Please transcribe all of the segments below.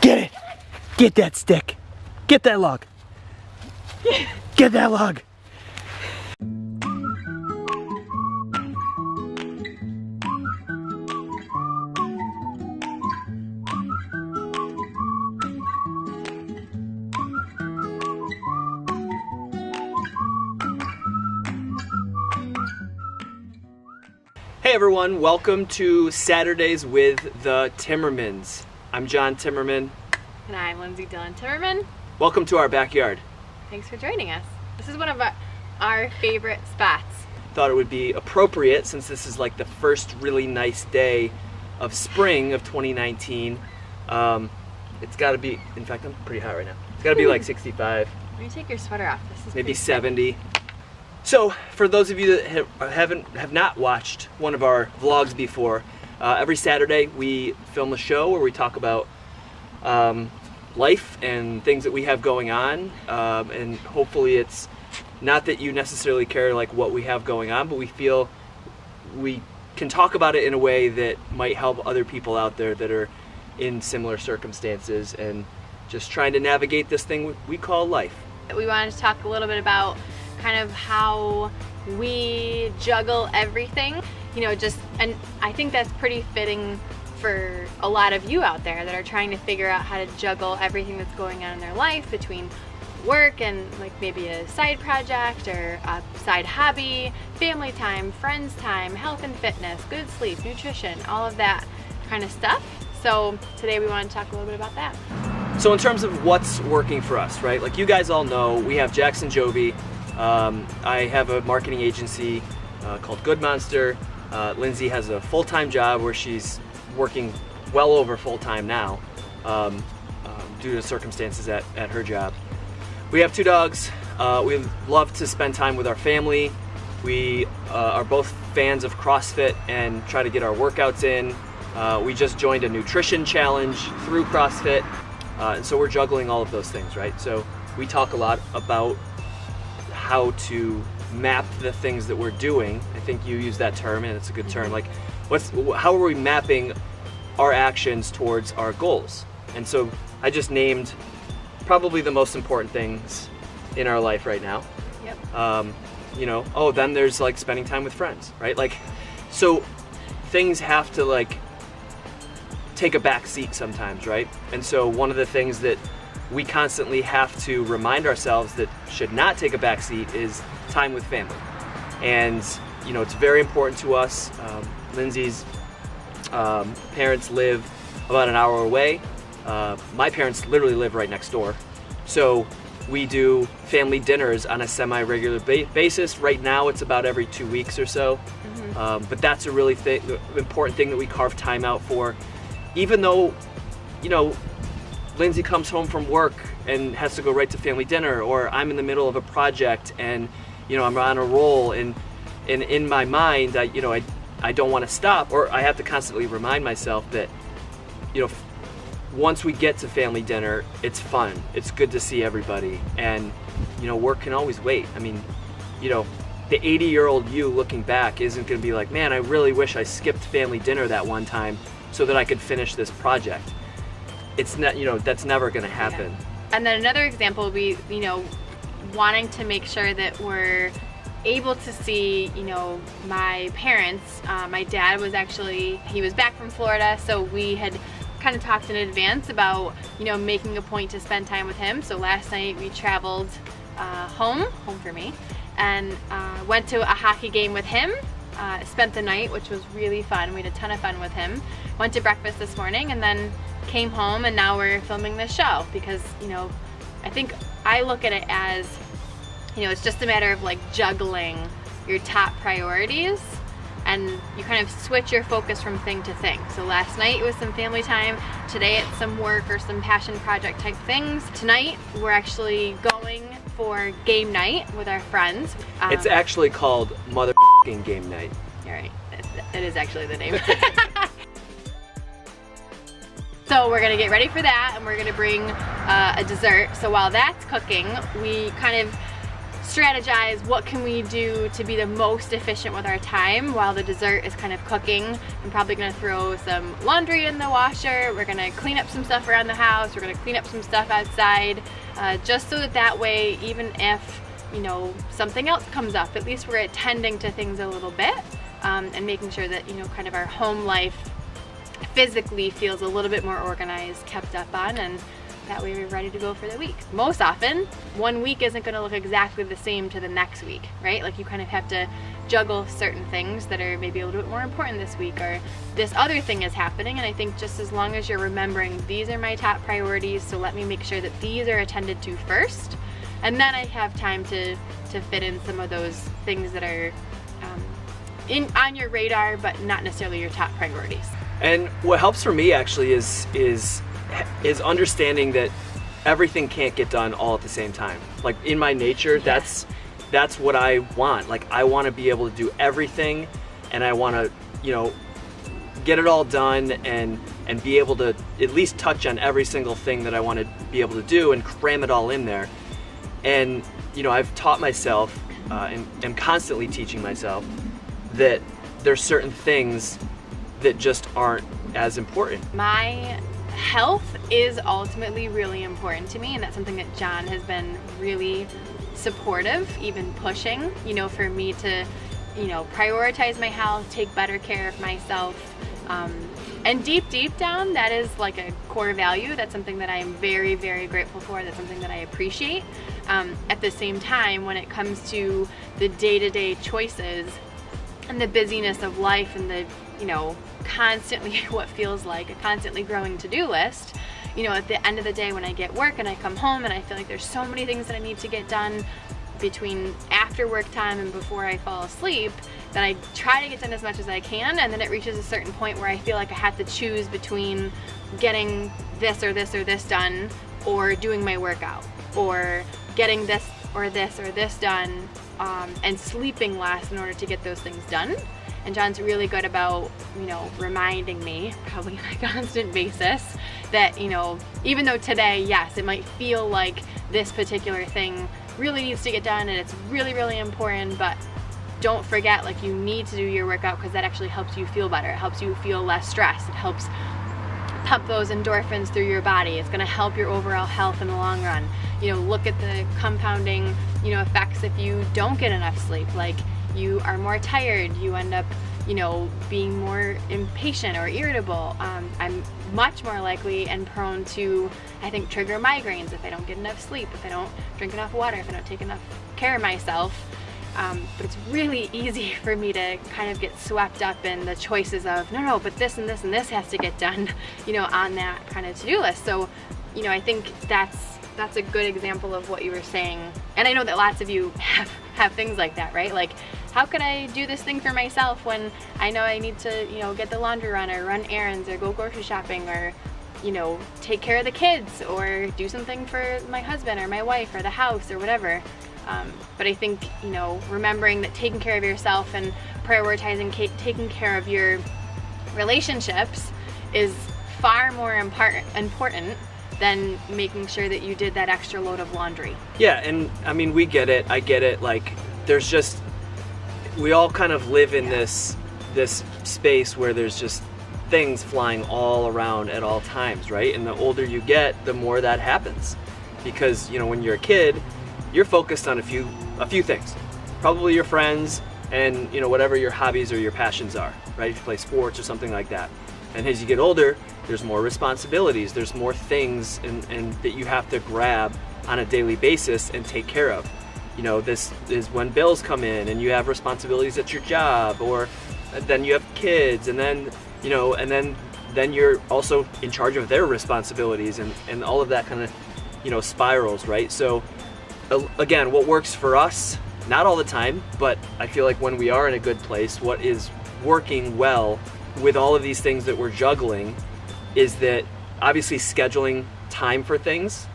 Get it! Get that stick! Get that log! Get that log! Hey everyone, welcome to Saturdays with the Timmermans. I'm John Timmerman. And I'm Lindsay Dillon Timmerman. Welcome to our backyard. Thanks for joining us. This is one of our, our favorite spots. Thought it would be appropriate since this is like the first really nice day of spring of 2019. Um, it's got to be, in fact, I'm pretty hot right now. It's got to be like 65, Let me take your sweater off. This is maybe 70. So, for those of you that have, haven't have not watched one of our vlogs before, uh, every Saturday we film a show where we talk about um, life and things that we have going on, um, and hopefully it's not that you necessarily care like what we have going on, but we feel we can talk about it in a way that might help other people out there that are in similar circumstances and just trying to navigate this thing we call life. We wanted to talk a little bit about kind of how we juggle everything. You know, just, and I think that's pretty fitting for a lot of you out there that are trying to figure out how to juggle everything that's going on in their life between work and like maybe a side project or a side hobby, family time, friends time, health and fitness, good sleep, nutrition, all of that kind of stuff. So today we want to talk a little bit about that. So in terms of what's working for us, right? Like you guys all know, we have Jackson Jovi. Um, I have a marketing agency uh, called Good Monster. Uh, Lindsay has a full-time job where she's working well over full-time now um, um, due to circumstances at, at her job. We have two dogs. Uh, we love to spend time with our family. We uh, are both fans of CrossFit and try to get our workouts in. Uh, we just joined a nutrition challenge through CrossFit. And so we're juggling all of those things, right? So we talk a lot about how to map the things that we're doing. I think you use that term and it's a good term. Like, what's how are we mapping our actions towards our goals? And so I just named probably the most important things in our life right now. Yep. Um, you know, oh, then there's like spending time with friends, right? Like, so things have to like take a back seat sometimes, right? And so one of the things that we constantly have to remind ourselves that should not take a back seat is time with family. And, you know, it's very important to us. Um, Lindsay's um, parents live about an hour away. Uh, my parents literally live right next door. So we do family dinners on a semi-regular ba basis. Right now it's about every two weeks or so. Mm-hmm. Um, but that's a really th important thing that we carve time out for. Even though, you know, Lindsay comes home from work and has to go right to family dinner, or I'm in the middle of a project and you know I'm on a roll, and and in my mind, I you know I I don't want to stop, or I have to constantly remind myself that you know once we get to family dinner, it's fun, it's good to see everybody, and you know work can always wait. I mean, you know. The 80 year old you looking back isn't going to be like, man, I really wish I skipped family dinner that one time so that I could finish this project it's not you know that's never going to happen Yeah. And then another example would be, you know, wanting to make sure that we're able to see, you know, my parents. Uh, my dad was actually, he was back from Florida, so we had kind of talked in advance about, you know, making a point to spend time with him. So last night we traveled uh, home, home for me, and uh, went to a hockey game with him. Uh, spent the night, which was really fun. We had a ton of fun with him. Went to breakfast this morning and then came home and now we're filming this show because, you know, I think I look at it as, you know, it's just a matter of like juggling your top priorities and you kind of switch your focus from thing to thing. So last night it was some family time, today it's some work or some passion project type things. Tonight we're actually going for game night with our friends. Um, it's actually called mother game night You're right, it is actually the name. So we're gonna get ready for that and we're gonna bring uh, a dessert. So while that's cooking, we kind of strategize what can we do to be the most efficient with our time while the dessert is kind of cooking. I'm probably gonna throw some laundry in the washer. We're gonna clean up some stuff around the house. We're gonna clean up some stuff outside, uh, just so that that way, even if you know something else comes up, at least we're attending to things a little bit um, and making sure that you know kind of our home life physically feels a little bit more organized, kept up on, and that way we're ready to go for the week. Most often, one week isn't gonna look exactly the same to the next week, right? Like you kind of have to juggle certain things that are maybe a little bit more important this week or this other thing is happening and I think just as long as you're remembering these are my top priorities so let me make sure that these are attended to first and then I have time to to fit in some of those things that are um, in on your radar but not necessarily your top priorities. And what helps for me actually is is is understanding that everything can't get done all at the same time. Like in my nature, yeah. that's that's what I want. Like I want to be able to do everything and I want to, you know, get it all done and and be able to at least touch on every single thing that I want to be able to do and cram it all in there. And you know, I've taught myself uh, and am constantly teaching myself that there's certain things that just aren't as important. My health is ultimately really important to me and that's something that John has been really supportive, even pushing, you know, for me to, you know, prioritize my health, take better care of myself. Um, and deep, deep down, that is like a core value. That's something that I am very, very grateful for. That's something that I appreciate. Um, at the same time, when it comes to the day-to-day -day choices and the busyness of life and the, you know, constantly what feels like a constantly growing to-do list, you know, at the end of the day when I get work and I come home and I feel like there's so many things that I need to get done between after work time and before I fall asleep, that I try to get done as much as I can and then it reaches a certain point where I feel like I have to choose between getting this or this or this done or doing my workout or getting this or this or this done um, and sleeping less in order to get those things done. And John's really good about, you know, reminding me, probably on a constant basis, that, you know, even though today, yes, it might feel like this particular thing really needs to get done and it's really, really important, but don't forget, like, you need to do your workout because that actually helps you feel better. It helps you feel less stressed. It helps pump those endorphins through your body. It's gonna help your overall health in the long run. You know, look at the compounding, you know, effects if you don't get enough sleep. Like, you are more tired, you end up you know, being more impatient or irritable. Um, I'm much more likely and prone to, I think, trigger migraines if I don't get enough sleep, if I don't drink enough water, if I don't take enough care of myself. Um, but it's really easy for me to kind of get swept up in the choices of, no, no, but this and this and this has to get done, you know, on that kind of to-do list. So, you know, I think that's that's a good example of what you were saying. And I know that lots of you have, have things like that, right? Like, how can I do this thing for myself when I know I need to, you know, get the laundry run or run errands or go grocery shopping or, you know, take care of the kids or do something for my husband or my wife or the house or whatever. Um, but I think, you know, remembering that taking care of yourself and prioritizing taking care of your relationships is far more important than making sure that you did that extra load of laundry. Yeah, and I mean, we get it. I get it. Like, there's just, we all kind of live in yeah. this this space where there's just things flying all around at all times, right? And the older you get, the more that happens. Because, you know, when you're a kid, you're focused on a few a few things. Probably your friends and, you know, whatever your hobbies or your passions are, right? If you play sports or something like that. And as you get older, there's more responsibilities, there's more things and, and that you have to grab on a daily basis and take care of. You know, this is when bills come in and you have responsibilities at your job or then you have kids and then, you know, and then then you're also in charge of their responsibilities and, and all of that kind of, you know, spirals, right? So again, what works for us, not all the time, but I feel like when we are in a good place, what is working well with all of these things that we're juggling is that obviously scheduling time for things,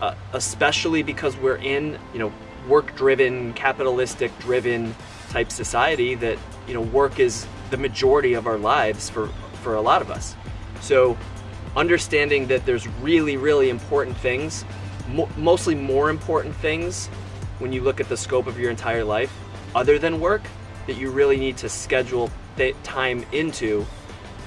uh, especially because we're in, you know, work-driven, capitalistic-driven type society that, you know, work is the majority of our lives for, for a lot of us. So understanding that there's really, really important things, mo mostly more important things when you look at the scope of your entire life, other than work, that you really need to schedule time into.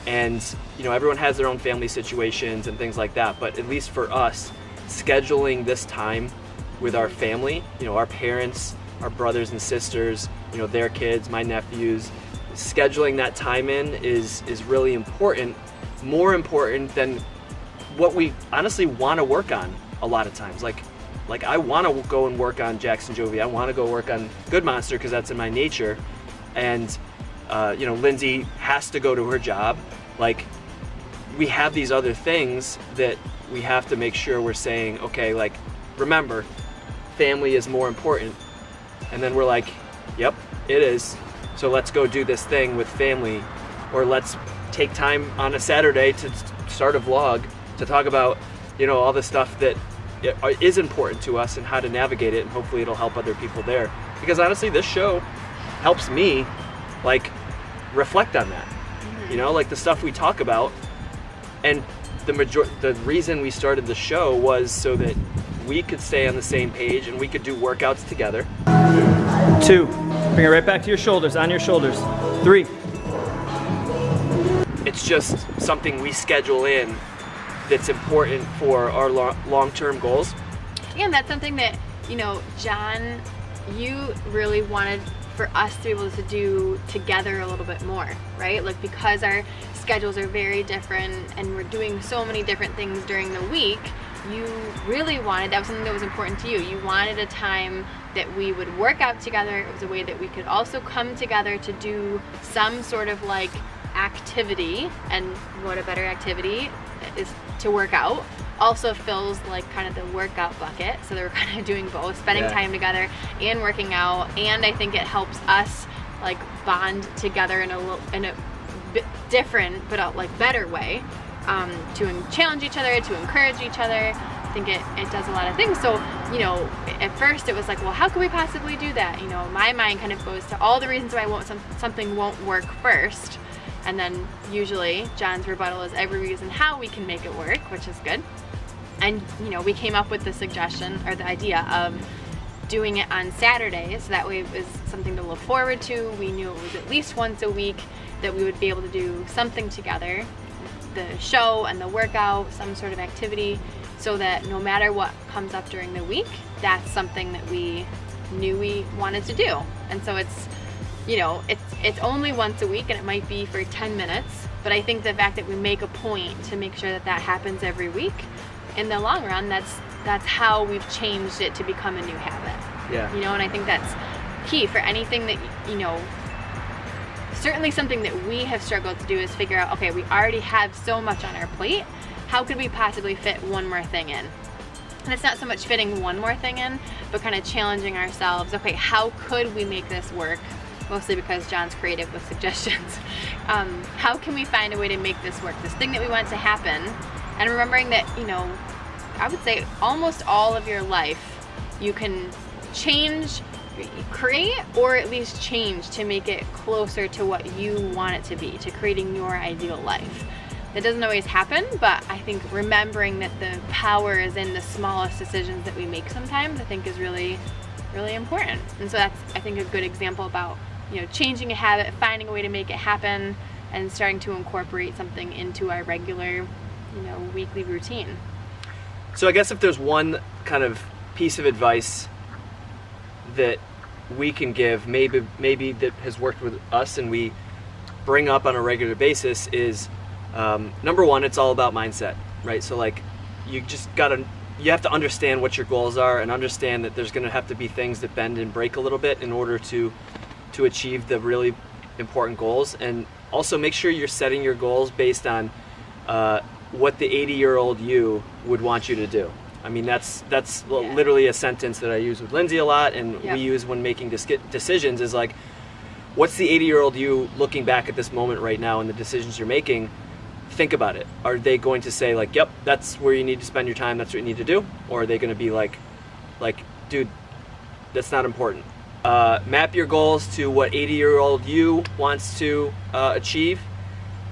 And you know, everyone has their own family situations and things like that. But at least for us, scheduling this time with our family, you know, our parents, our brothers and sisters, you know, their kids, my nephews, scheduling that time in is is really important. More important than what we honestly want to work on a lot of times. Like like I want to go and work on Jackson Jovi. I want to go work on Good Monster because that's in my nature. And uh, you know, Lindsay has to go to her job. Like we have these other things that we have to make sure we're saying, okay, like remember, family is more important. And then we're like, yep, it is. So let's go do this thing with family, or let's take time on a Saturday to start a vlog to talk about, you know, all the stuff that is important to us and how to navigate it and hopefully it'll help other people there because honestly this show helps me like reflect on that you know like the stuff we talk about. And the major the reason we started the show was so that we could stay on the same page and we could do workouts together. Two bring it right back to your shoulders on your shoulders. Three. It's just something we schedule in that's important for our long-term goals. Yeah, and that's something that, you know, John, you really wanted for us to be able to do together a little bit more, right? Like because our schedules are very different and we're doing so many different things during the week, you really wanted, that was something that was important to you. You wanted a time that we would work out together. It was a way that we could also come together to do some sort of like activity and what a better activity is to work out also fills like kind of the workout bucket. So they were kind of doing both spending yeah. time together and working out. And I think it helps us like bond together in a little in a bit different but a, like better way um, to challenge each other to encourage each other. I think it, it does a lot of things. So you know at first it was like well how could we possibly do that? You know my mind kind of goes to all the reasons why won't some, something won't work first and then usually John's rebuttal is every reason how we can make it work, which is good. And you know, we came up with the suggestion or the idea of doing it on Saturdays. So that way it was something to look forward to. We knew it was at least once a week that we would be able to do something together. The show and the workout, some sort of activity, so that no matter what comes up during the week, that's something that we knew we wanted to do. And so it's you know, it's, it's only once a week and it might be for 10 minutes, but I think the fact that we make a point to make sure that that happens every week, in the long run, that's, that's how we've changed it to become a new habit. Yeah. You know, and I think that's key for anything that, you know, certainly something that we have struggled to do is figure out, okay, we already have so much on our plate, how could we possibly fit one more thing in? And it's not so much fitting one more thing in, but kind of challenging ourselves, okay, how could we make this work mostly because John's creative with suggestions. Um, how can we find a way to make this work? This thing that we want to happen, and remembering that, you know, I would say almost all of your life, you can change, create, or at least change to make it closer to what you want it to be, to creating your ideal life. That doesn't always happen, but I think remembering that the power is in the smallest decisions that we make sometimes, I think is really, really important. And so that's, I think, a good example about you know, changing a habit, finding a way to make it happen, and starting to incorporate something into our regular, you know, weekly routine. So I guess if there's one kind of piece of advice that we can give, maybe maybe that has worked with us and we bring up on a regular basis is um, number one, it's all about mindset, right? So like you just gotta you have to understand what your goals are and understand that there's going to have to be things that bend and break a little bit in order to to achieve the really important goals and also make sure you're setting your goals based on uh, what the 80 year old you would want you to do. I mean, that's that's yeah. literally a sentence that I use with Lindsay a lot, and yep. we use when making decisions. Is like, what's the 80 year old you looking back at this moment right now and the decisions you're making? Think about it. Are they going to say like, "Yep, that's where you need to spend your time. That's what you need to do," or are they going to be like, "Like, dude, that's not important uh, map your goals to what 80 year old you wants to uh, achieve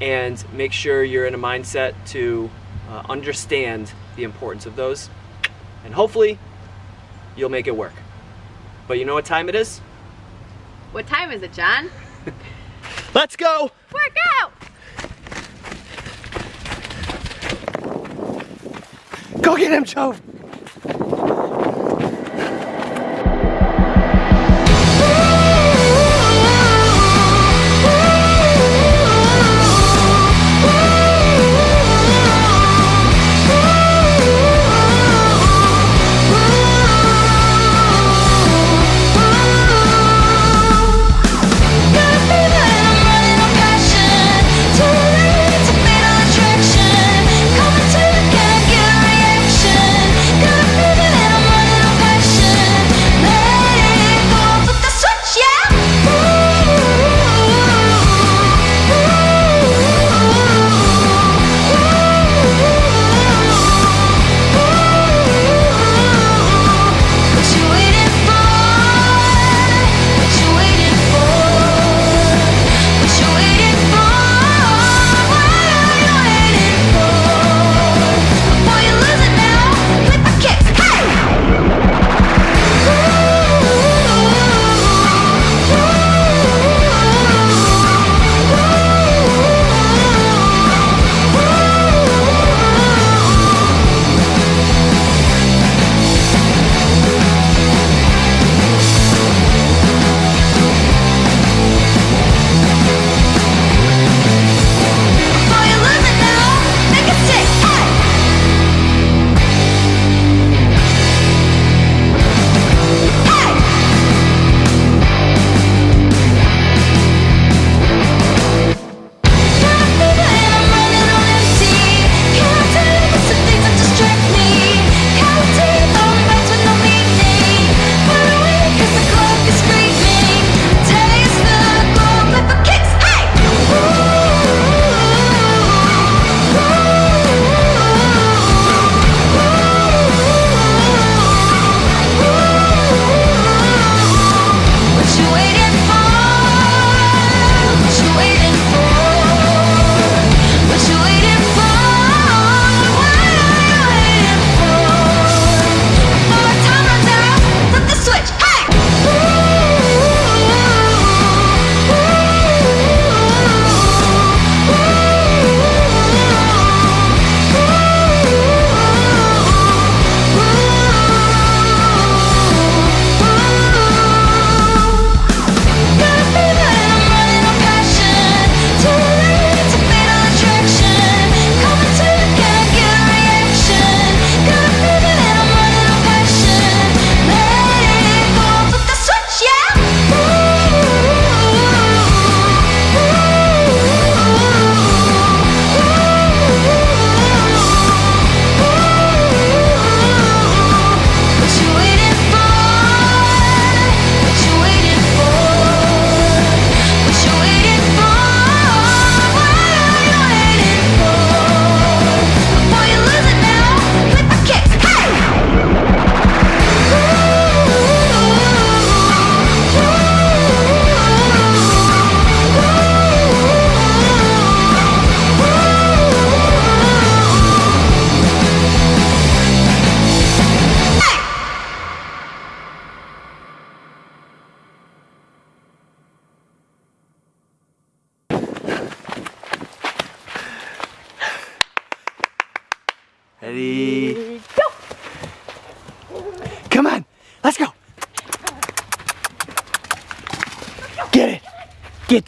and make sure you're in a mindset to uh, understand the importance of those and hopefully you'll make it work. But you know what time it is? What time is it, John? Let's go! Work out! Go get him, Jove!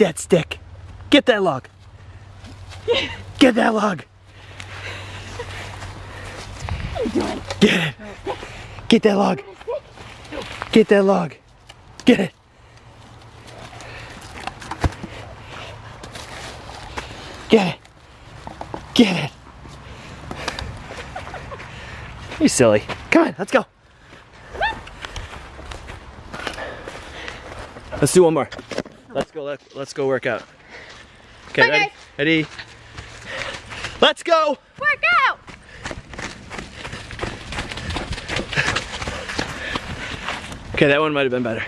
That stick. Get that log. Get that log. Get it. Get that log. Get that log. Get it. Get it. Get it. You silly. Come on, let's go. Let's do one more. Let's go. Let, let's go work out. Okay, Bye, ready? guys. Ready? Let's go. Work out! Okay, that one might have been better.